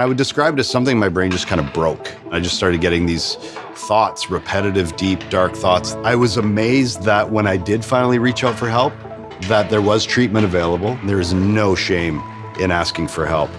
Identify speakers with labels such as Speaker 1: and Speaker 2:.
Speaker 1: I would describe it as something my brain just kind of broke. I just started getting these thoughts, repetitive, deep, dark thoughts. I was amazed that when I did finally reach out for help, that there was treatment available. There is no shame in asking for help.